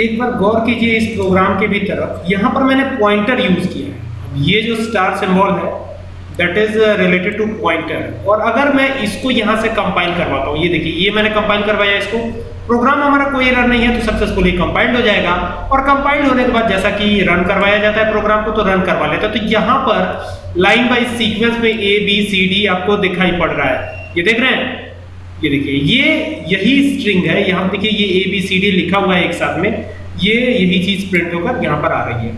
एक बार गौर कीजिए इस प्रोग्राम के भी तरफ़ यहाँ पर मैंने पॉइंटर यूज़ किया है। ये जो स्टार सिंबल है that is related to pointer और अगर मैं इसको यहाँ से कंपाइल करवाता हूँ, ये देखिए, ये मैंने कंपाइल करवाया इसको। प्रोग्राम हमारा कोई एरर नहीं है तो सक्सेसफुली कंपाइल्ड हो जाएगा। और कंपाइल्ड होने के बाद जैसा कि रन करवाया जाता है प्रोग्राम को तो रन करवा लेता हैं। तो यहाँ पर लाइन बाई सीक्वेंस में ए बी सी डी आपको दिखाई पड़ रहा है। ये देख रहे हैं? ये देखिए, ये यही स्ट्रिंग है। यहाँ देखिए, ये ए बी सी डी लिखा हुआ है एक साथ में। ये यही चीज़ प्रिंट होकर यहाँ पर आ रही है।